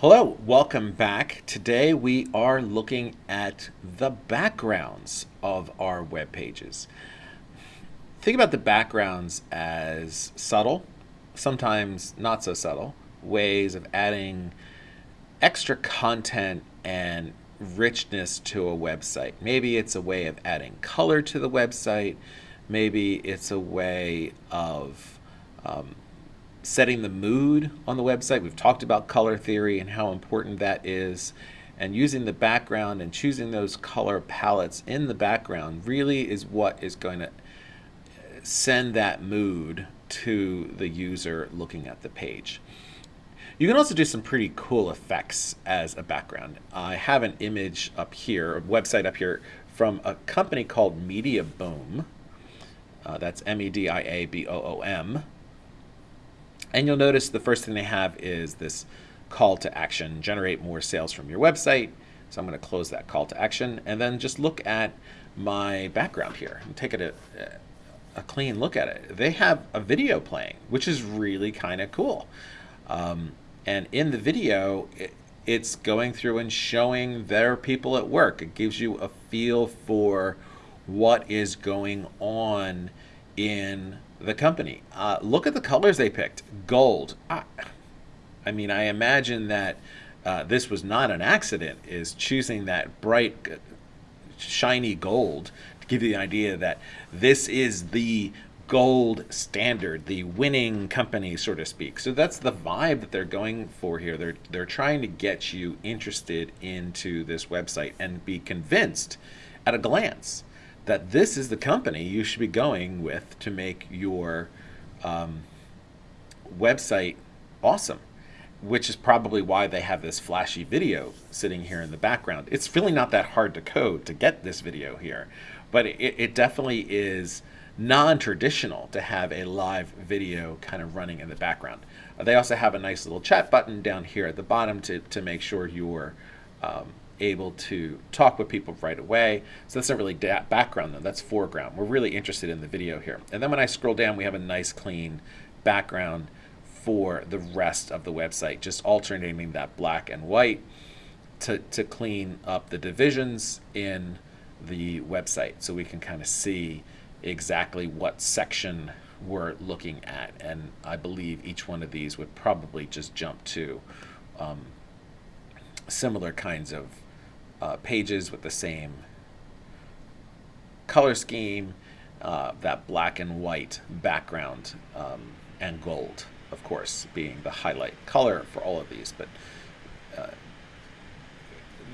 Hello, welcome back. Today we are looking at the backgrounds of our web pages. Think about the backgrounds as subtle, sometimes not so subtle, ways of adding extra content and richness to a website. Maybe it's a way of adding color to the website. Maybe it's a way of um, setting the mood on the website. We've talked about color theory and how important that is. And using the background and choosing those color palettes in the background really is what is going to send that mood to the user looking at the page. You can also do some pretty cool effects as a background. I have an image up here, a website up here, from a company called Media Boom. Uh, that's M-E-D-I-A-B-O-O-M. And you'll notice the first thing they have is this call to action, generate more sales from your website. So I'm going to close that call to action and then just look at my background here and take it a, a clean look at it. They have a video playing, which is really kind of cool. Um, and in the video, it, it's going through and showing their people at work. It gives you a feel for what is going on in the company. Uh, look at the colors they picked. Gold. I, I mean, I imagine that uh, this was not an accident, is choosing that bright, shiny gold to give you the idea that this is the gold standard, the winning company, so to speak. So that's the vibe that they're going for here. They're, they're trying to get you interested into this website and be convinced at a glance that this is the company you should be going with to make your um, website awesome, which is probably why they have this flashy video sitting here in the background. It's really not that hard to code to get this video here, but it, it definitely is non-traditional to have a live video kind of running in the background. They also have a nice little chat button down here at the bottom to, to make sure you're um, able to talk with people right away. So that's not really background though, that's foreground. We're really interested in the video here. And then when I scroll down, we have a nice clean background for the rest of the website, just alternating that black and white to, to clean up the divisions in the website so we can kind of see exactly what section we're looking at. And I believe each one of these would probably just jump to um, similar kinds of uh, pages with the same color scheme, uh, that black and white background, um, and gold, of course, being the highlight color for all of these. But uh,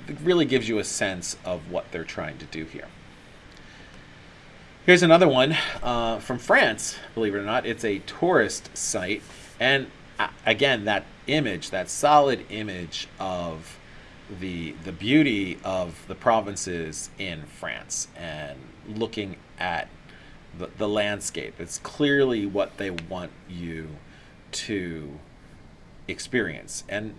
it really gives you a sense of what they're trying to do here. Here's another one uh, from France, believe it or not. It's a tourist site. And uh, again, that image, that solid image of the the beauty of the provinces in France and looking at the, the landscape. It's clearly what they want you to experience. And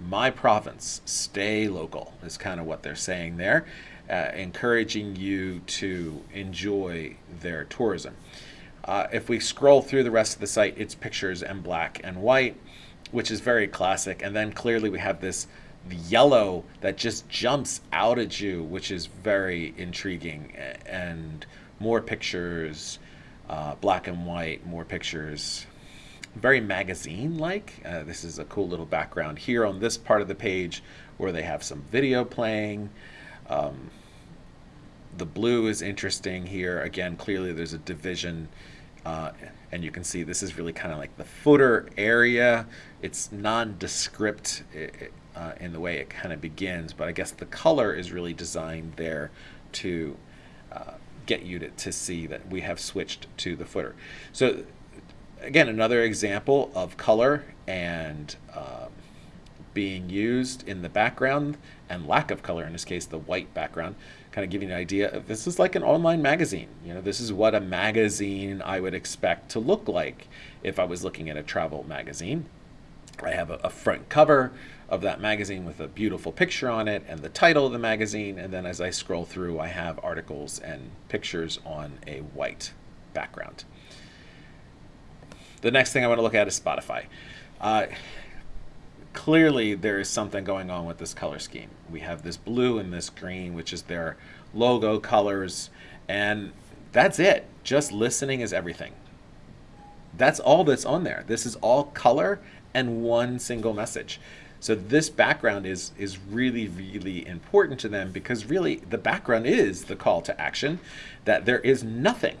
my province, stay local, is kind of what they're saying there, uh, encouraging you to enjoy their tourism. Uh, if we scroll through the rest of the site, it's pictures and black and white, which is very classic. And then clearly we have this yellow that just jumps out at you, which is very intriguing. And more pictures, uh, black and white, more pictures. Very magazine-like. Uh, this is a cool little background here on this part of the page where they have some video playing. Um, the blue is interesting here. Again, clearly there's a division uh, and you can see this is really kind of like the footer area. It's nondescript. It, uh, in the way it kind of begins, but I guess the color is really designed there to uh, get you to, to see that we have switched to the footer. So again, another example of color and um, being used in the background and lack of color, in this case, the white background, kind of giving you an idea of this is like an online magazine. You know, this is what a magazine I would expect to look like if I was looking at a travel magazine. I have a, a front cover of that magazine with a beautiful picture on it and the title of the magazine. And then as I scroll through, I have articles and pictures on a white background. The next thing I want to look at is Spotify. Uh, clearly there is something going on with this color scheme. We have this blue and this green, which is their logo colors, and that's it. Just listening is everything. That's all that's on there. This is all color and one single message. So this background is is really really important to them because really the background is the call to action that there is nothing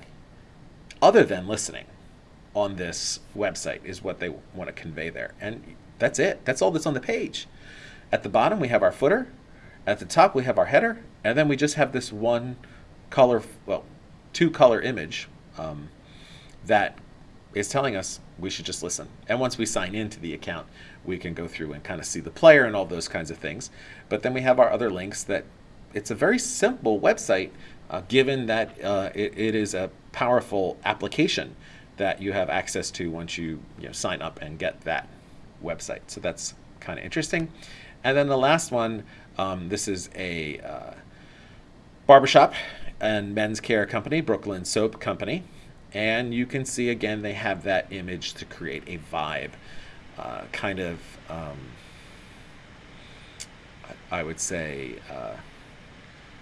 other than listening on this website is what they want to convey there. And that's it. That's all that's on the page. At the bottom we have our footer, at the top we have our header, and then we just have this one color well, two color image um, that is telling us we should just listen. And once we sign into the account, we can go through and kind of see the player and all those kinds of things. But then we have our other links that it's a very simple website uh, given that uh, it, it is a powerful application that you have access to once you, you know, sign up and get that website. So that's kind of interesting. And then the last one, um, this is a uh, barbershop and men's care company, Brooklyn Soap Company. And you can see again, they have that image to create a vibe, uh, kind of, um, I would say, uh,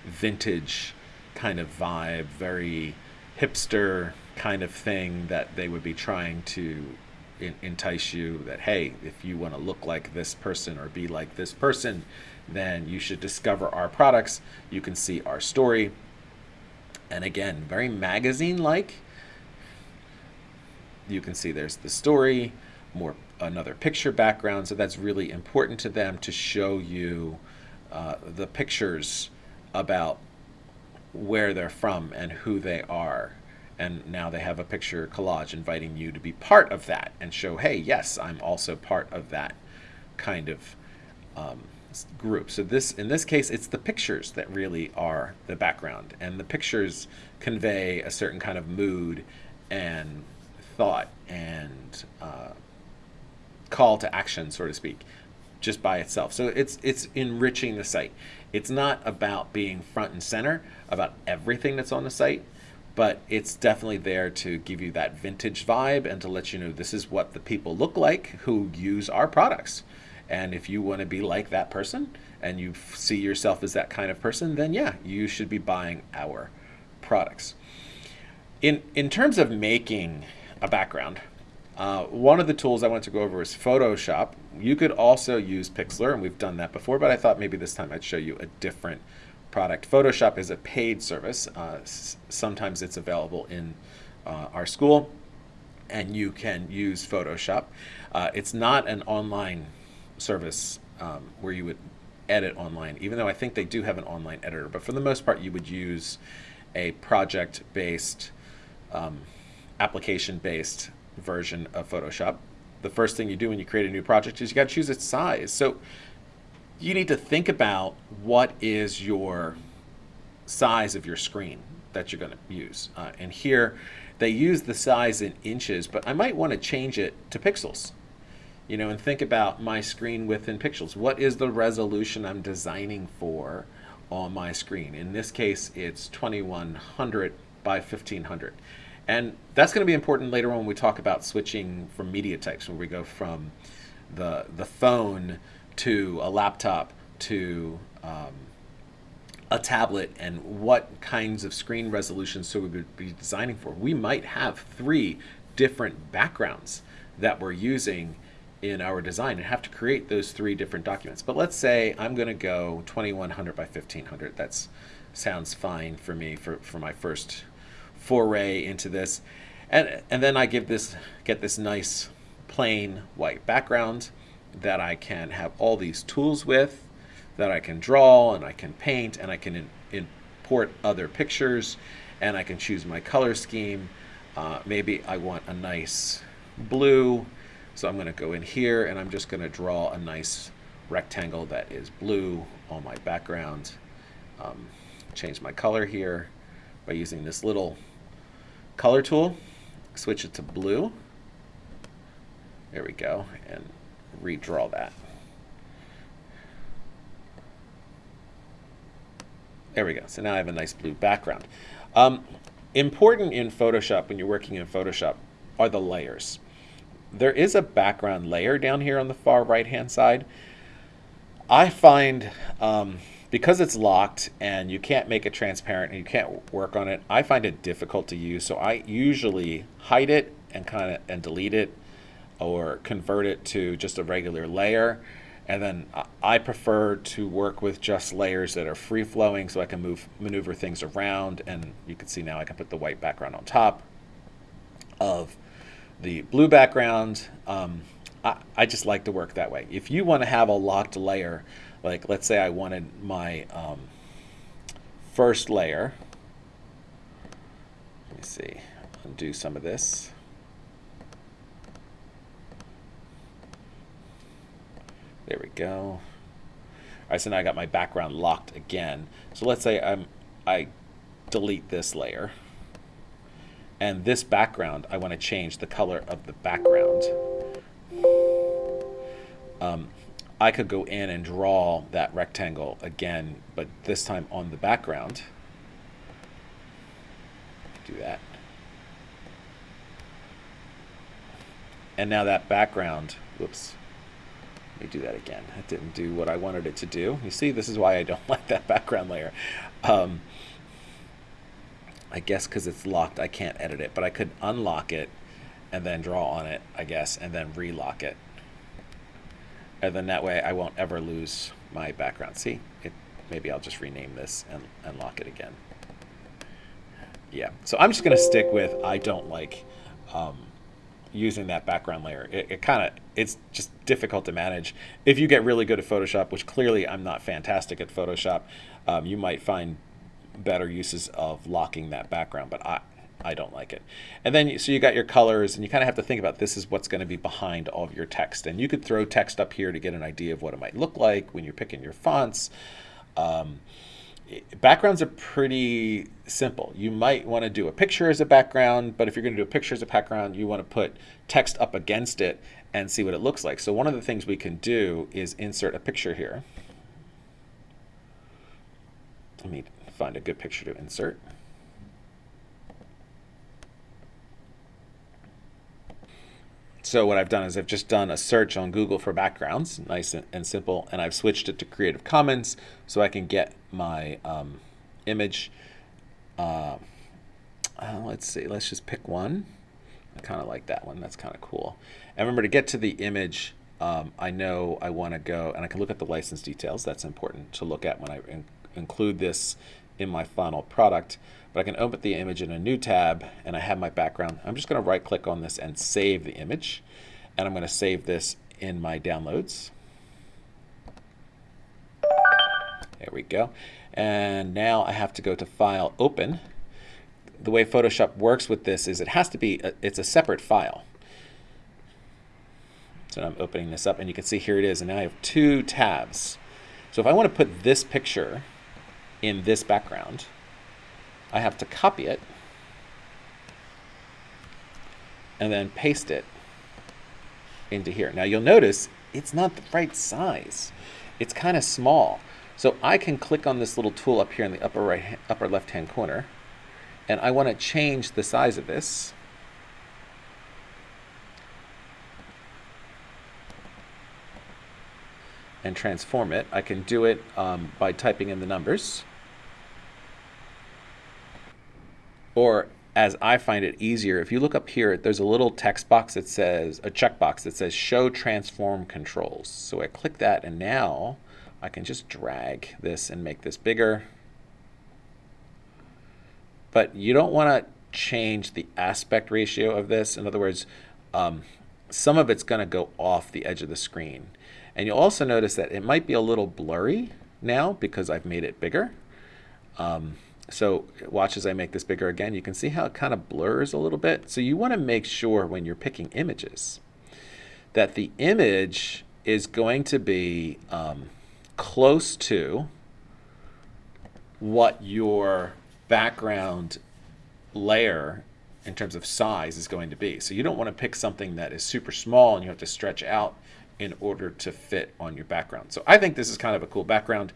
vintage kind of vibe, very hipster kind of thing that they would be trying to entice you that, hey, if you want to look like this person or be like this person, then you should discover our products. You can see our story. And again, very magazine like you can see there's the story, more another picture background. So that's really important to them to show you uh, the pictures about where they're from and who they are. And now they have a picture collage inviting you to be part of that and show, hey, yes, I'm also part of that kind of um, group. So this, in this case, it's the pictures that really are the background, and the pictures convey a certain kind of mood and thought and uh, call to action, so to speak, just by itself. So it's it's enriching the site. It's not about being front and center about everything that's on the site, but it's definitely there to give you that vintage vibe and to let you know this is what the people look like who use our products. And if you want to be like that person and you see yourself as that kind of person, then yeah, you should be buying our products. In in terms of making a background. Uh, one of the tools I want to go over is Photoshop. You could also use Pixlr, and we've done that before, but I thought maybe this time I'd show you a different product. Photoshop is a paid service. Uh, sometimes it's available in uh, our school, and you can use Photoshop. Uh, it's not an online service um, where you would edit online, even though I think they do have an online editor, but for the most part, you would use a project-based um, application-based version of Photoshop. The first thing you do when you create a new project is you got to choose its size. So you need to think about what is your size of your screen that you're going to use. Uh, and here they use the size in inches, but I might want to change it to pixels. You know, and think about my screen within pixels. What is the resolution I'm designing for on my screen? In this case, it's 2100 by 1500. And that's going to be important later on when we talk about switching from media types, where we go from the, the phone to a laptop to um, a tablet and what kinds of screen resolutions so we would be designing for. We might have three different backgrounds that we're using in our design and have to create those three different documents. But let's say I'm going to go 2100 by 1500. That sounds fine for me for, for my first foray into this. And, and then I give this, get this nice plain white background that I can have all these tools with, that I can draw and I can paint and I can in, import other pictures and I can choose my color scheme. Uh, maybe I want a nice blue, so I'm going to go in here and I'm just going to draw a nice rectangle that is blue on my background. Um, change my color here by using this little color tool, switch it to blue. There we go, and redraw that. There we go. So now I have a nice blue background. Um, important in Photoshop, when you're working in Photoshop, are the layers. there is a background layer down here on the far right hand side. I find um, because it's locked and you can't make it transparent and you can't work on it, I find it difficult to use. So I usually hide it and kind of and delete it or convert it to just a regular layer. And then I prefer to work with just layers that are free flowing so I can move maneuver things around. And you can see now I can put the white background on top of the blue background. Um, I, I just like to work that way. If you want to have a locked layer, like let's say I wanted my um, first layer, let me see, undo some of this. There we go. All right, so now I got my background locked again. So let's say I'm, I delete this layer. And this background, I want to change the color of the background. Um, I could go in and draw that rectangle again, but this time on the background. Do that. And now that background, whoops, let me do that again. It didn't do what I wanted it to do. You see, this is why I don't like that background layer. Um, I guess because it's locked, I can't edit it, but I could unlock it and then draw on it, I guess, and then relock it. And then that way I won't ever lose my background. See, it, maybe I'll just rename this and unlock it again. Yeah, so I'm just going to stick with I don't like um, using that background layer. It, it kind of, it's just difficult to manage. If you get really good at Photoshop, which clearly I'm not fantastic at Photoshop, um, you might find better uses of locking that background, but I, I don't like it. And then, so you got your colors, and you kind of have to think about this is what's going to be behind all of your text. And you could throw text up here to get an idea of what it might look like when you're picking your fonts. Um, backgrounds are pretty simple. You might want to do a picture as a background, but if you're going to do a picture as a background, you want to put text up against it and see what it looks like. So one of the things we can do is insert a picture here. Let me find a good picture to insert. So what I've done is I've just done a search on Google for backgrounds, nice and simple, and I've switched it to Creative Commons so I can get my um, image. Uh, uh, let's see, let's just pick one. I kind of like that one. That's kind of cool. And remember to get to the image, um, I know I want to go, and I can look at the license details. That's important to look at when I in include this in my final product. But I can open the image in a new tab and I have my background. I'm just going to right click on this and save the image. And I'm going to save this in my downloads. There we go. And now I have to go to File, Open. The way Photoshop works with this is it has to be, a, it's a separate file. So I'm opening this up and you can see here it is. And now I have two tabs. So if I want to put this picture in this background, I have to copy it and then paste it into here. Now you'll notice it's not the right size. It's kind of small. So I can click on this little tool up here in the upper right, upper left hand corner and I want to change the size of this. and transform it. I can do it um, by typing in the numbers. Or as I find it easier, if you look up here, there's a little text box that says, a checkbox that says show transform controls. So I click that and now I can just drag this and make this bigger. But you don't want to change the aspect ratio of this. In other words, um, some of it's going to go off the edge of the screen. And you'll also notice that it might be a little blurry now because I've made it bigger. Um, so watch as I make this bigger again. You can see how it kind of blurs a little bit. So you want to make sure when you're picking images that the image is going to be um, close to what your background layer in terms of size is going to be. So you don't want to pick something that is super small and you have to stretch out in order to fit on your background. So I think this is kind of a cool background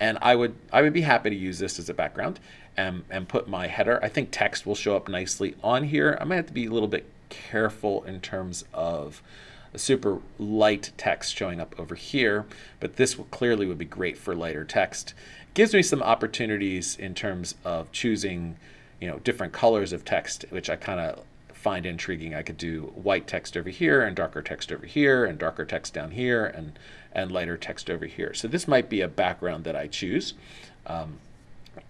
and I would I would be happy to use this as a background and, and put my header. I think text will show up nicely on here. I might have to be a little bit careful in terms of a super light text showing up over here, but this clearly would be great for lighter text. It gives me some opportunities in terms of choosing, you know, different colors of text, which I kind of find intriguing. I could do white text over here and darker text over here and darker text down here and, and lighter text over here. So this might be a background that I choose. Um,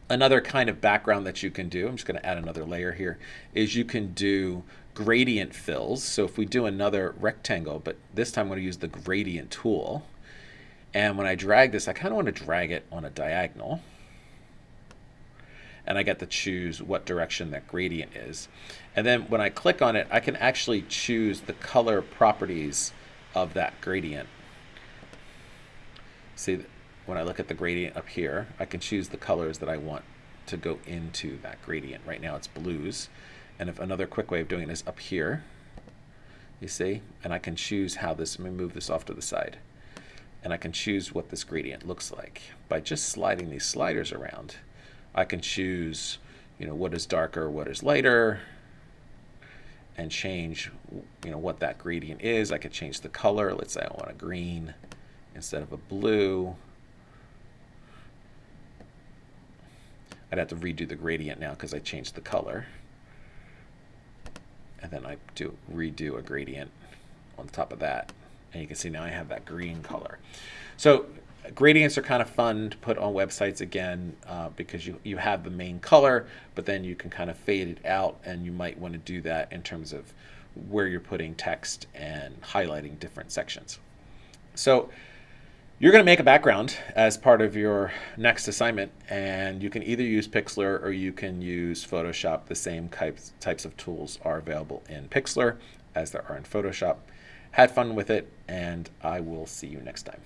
another kind of background that you can do, I'm just going to add another layer here, is you can do gradient fills. So if we do another rectangle, but this time I'm going to use the gradient tool. And when I drag this, I kind of want to drag it on a diagonal. And I get to choose what direction that gradient is. And then when I click on it, I can actually choose the color properties of that gradient. See, that when I look at the gradient up here, I can choose the colors that I want to go into that gradient. Right now it's blues. And if another quick way of doing it is up here, you see, and I can choose how this, let me move this off to the side. And I can choose what this gradient looks like. By just sliding these sliders around, I can choose, you know, what is darker, what is lighter, and change, you know, what that gradient is. I could change the color. Let's say I want a green instead of a blue. I'd have to redo the gradient now because I changed the color and then I do redo a gradient on top of that. And you can see now I have that green color. So gradients are kind of fun to put on websites again uh, because you, you have the main color, but then you can kind of fade it out and you might want to do that in terms of where you're putting text and highlighting different sections. So you're going to make a background as part of your next assignment, and you can either use Pixlr or you can use Photoshop. The same types, of tools are available in Pixlr as there are in Photoshop. Had fun with it, and I will see you next time.